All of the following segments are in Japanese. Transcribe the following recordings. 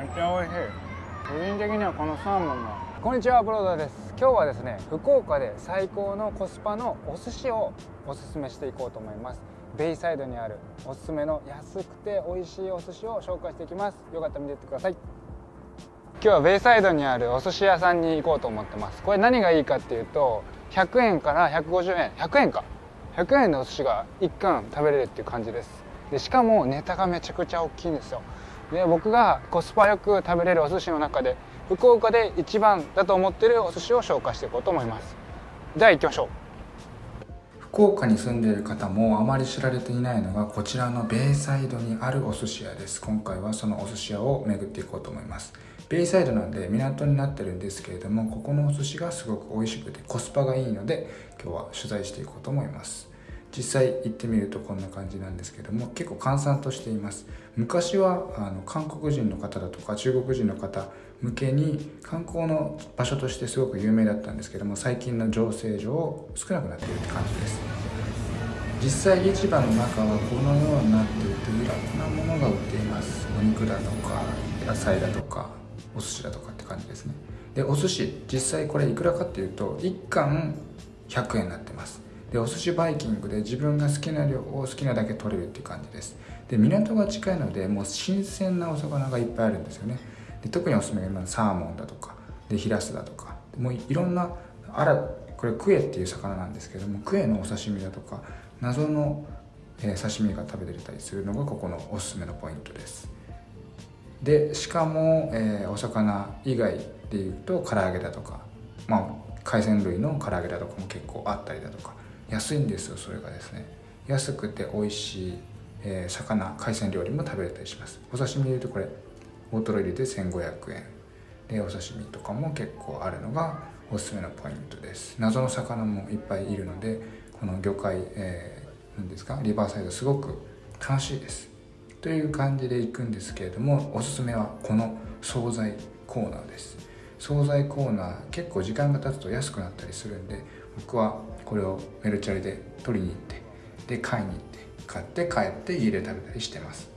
めっちゃ美味しい。個人的にはこのサーモンがこんにちはブロードです。今日はですね福岡で最高のコスパのお寿司をおすすめしていこうと思います。ベイサイドにあるおすすめの安くて美味しいお寿司を紹介していきます。よかったら見ていってください。今日はベイサイドにあるお寿司屋さんに行こうと思ってます。これ何がいいかっていうと100円から150円。100円か。100円のお寿司が1貫食べれるっていう感じです。でしかもネタがめちゃくちゃ大きいんですよ。で僕がコスパよく食べれるお寿司の中で福岡で一番だと思ってるお寿司を紹介していこうと思います。では行きましょう。福岡に住んでいる方もあまり知られていないのがこちらのベイサイドにあるお寿司屋です。今回はそのお寿司屋を巡っていこうと思います。ベイサイドなんで港になってるんですけれどもここのお寿司がすごく美味しくてコスパがいいので今日は取材していこうと思います。実際行ってみるとこんな感じなんですけども結構閑散としています。昔はあの韓国人の方だとか中国人の方向けに観光の場所としてすごく有名だったんですけども最近の情勢上少なくなっているって感じです。実際市場の中はこのようになっていていろんなものが売っています。お肉だとか野菜だとかお寿司だとかって感じですね。でお寿司実際これいくらかっていうと1貫100円になってます。でお寿司バイキングで自分が好きな量を好きなだけ取れるっていう感じです。で港が近いのでもう新鮮なお魚がいっぱいあるんですよね。で特におすすめがサーモンだとかでヒラスだとかもういろんなあらこれクエっていう魚なんですけどもクエのお刺身だとか謎の、刺身が食べれたりするのがここのおすすめのポイントです。でしかも、えー、お魚以外でいうと唐揚げだとかまあ海鮮類の唐揚げだとかも結構あったりだとか安いんですよそれがですね。安くて美味しい、えー、魚海鮮料理も食べれたりします。お刺身でいうとこれ大トロ入れて1500円。でお刺身とかも結構あるのがおすすめのポイントです。謎の魚もいっぱいいるのでこの魚介、えー、ですかリバーサイドすごく楽しいです。という感じで行くんですけれどもおすすめはこの惣菜コーナーです。惣菜コーナー結構時間が経つと安くなったりするんで僕はこれをメルチャリで取りに行ってで買いに行って買って帰って家で食べたりしてます。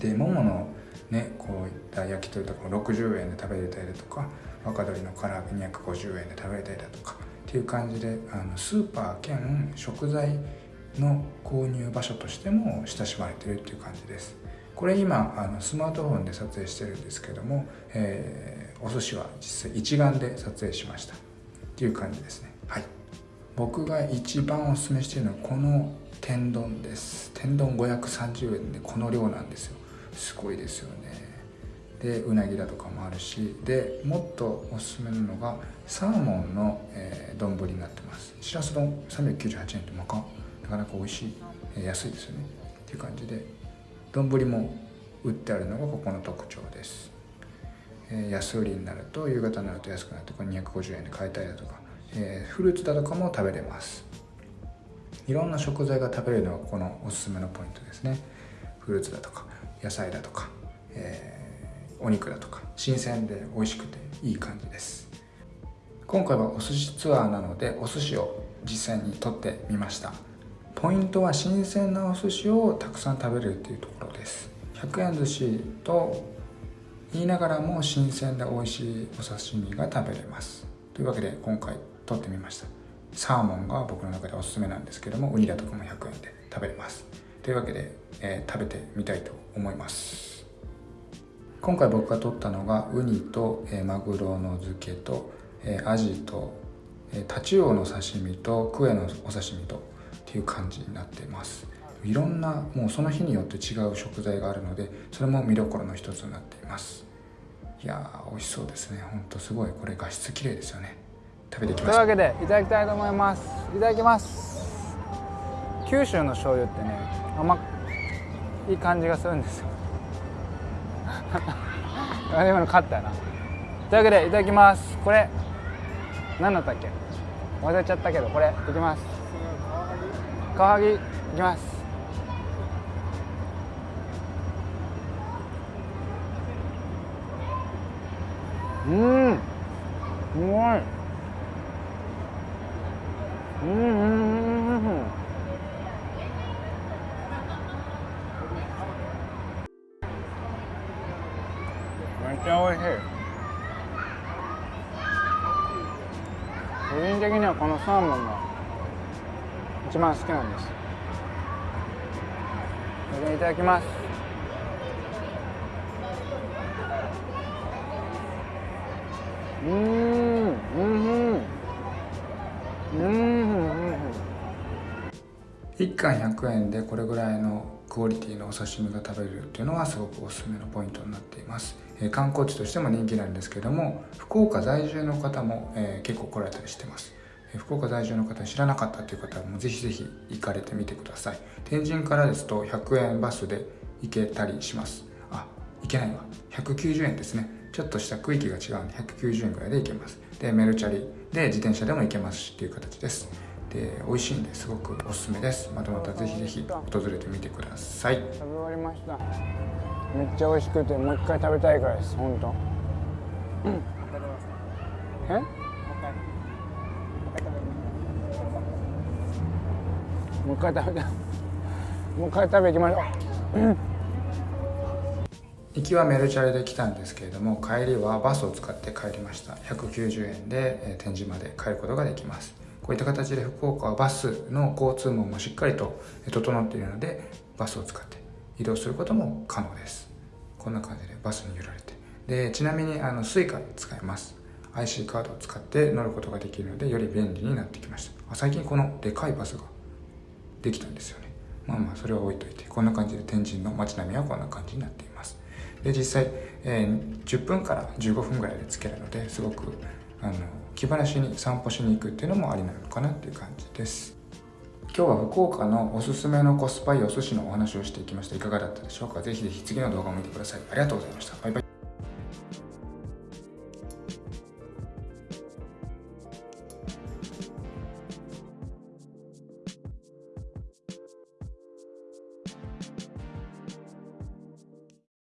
でもものねこういった焼き鳥とかも60円で食べれたりだとか若鶏の唐揚げ250円で食べれたりだとかっていう感じであのスーパー兼食材の購入場所としても親しまれてるっていう感じです。これ今あのスマートフォンで撮影してるんですけども、えー、お寿司は実際一眼で撮影しました。っていう感じですね。はい。僕が一番おすすめしているのはこの天丼です。天丼530円でこの量なんですよ。すごいですよね。でうなぎだとかもあるし。でもっとおすすめなのがサーモンの丼、えー、になってます。しらす丼398円ってなか。なかなか美味しい、えー、安いですよね。っていう感じで丼も売ってあるのがここの特徴です、えー、安売りになると夕方になると安くなってこれ250円で買えたりだとか、え、フルーツだとかも食べれます。いろんな食材が食べれるのがこのおすすめのポイントですね。フルーツだとか野菜だとか、えー、お肉だとか新鮮で美味しくていい感じです。今回はお寿司ツアーなのでお寿司を実際に取ってみました。ポイントは新鮮なお寿司をたくさん食べれるっていうところです。100円寿司と言いながらも新鮮で美味しいお刺身が食べれます。というわけで今回取ってみました。サーモンが僕の中でおすすめなんですけどもウニだとかも100円で食べれます。というわけで、えー、食べてみたいと思います。今回僕が取ったのがウニと、えー、マグロの漬けと、えー、アジと、えー、タチウオの刺身とクエのお刺身とっていう感じになっています。いろんなもうその日によって違う食材があるのでそれも見どころの一つになっています。いやー美味しそうですね。ほんとすごい。これ画質綺麗ですよね。食べていきましょうというわけでいただきたいと思います。いただきます。九州の醤油ってね甘いい感じがするんですよ。今の勝ったよな。というわけでいただきます。これ何だったっけ？忘れちゃったけどこれいきます。カワハギいきます。うん。うまい。うんうんめっちゃ美味しい個人的にはこのサーモンが一番好きなん。ですそれでいただきますうん。うん。うん。うん1貫100円でこれぐらいのクオリティのお刺身が食べれるっていうのはすごくおすすめのポイントになっています、えー観光地としても人気なんですけども福岡在住の方も、えー結構来られたりしてます。えー福岡在住の方知らなかったという方もぜひぜひ行かれてみてください。天神からですと100円バスで行けたりします。あ行けないわ。190円ですね。ちょっとした区域が違うんで190円ぐらいで行けます。でメルチャリで自転車でも行けますしっていう形です。で美味しいんですごくおすすめです。またまたぜひぜひ訪れてみてください。食べ終わりました。めっちゃ美味しくてもう一回食べたいからです本当。うん。え？もう一回食べたいもう一回食べ行きましょう。行きはメルチャリで来たんですけれども帰りはバスを使って帰りました。190円でえー天神まで帰ることができますこういった形で福岡はバスの交通網もしっかりと整っているのでバスを使って移動することも可能です。こんな感じでバスに揺られて。でちなみにあの Suica 使えます。IC カードを使って乗ることができるのでより便利になってきました。あ最近このでかいバスができたんですよね。まあまあそれは置いといてこんな感じで天神の街並みはこんな感じになっています。で実際、えー10分から15分ぐらいで着けるのですごくあの気晴らしに散歩しに行くっていうのもありなのかなっていう感じです。今日は福岡のおすすめのコスパいいお寿司のお話をしていきました。いかがだったでしょうか？ぜひぜひ次の動画を見てください。ありがとうございました。バイバイ。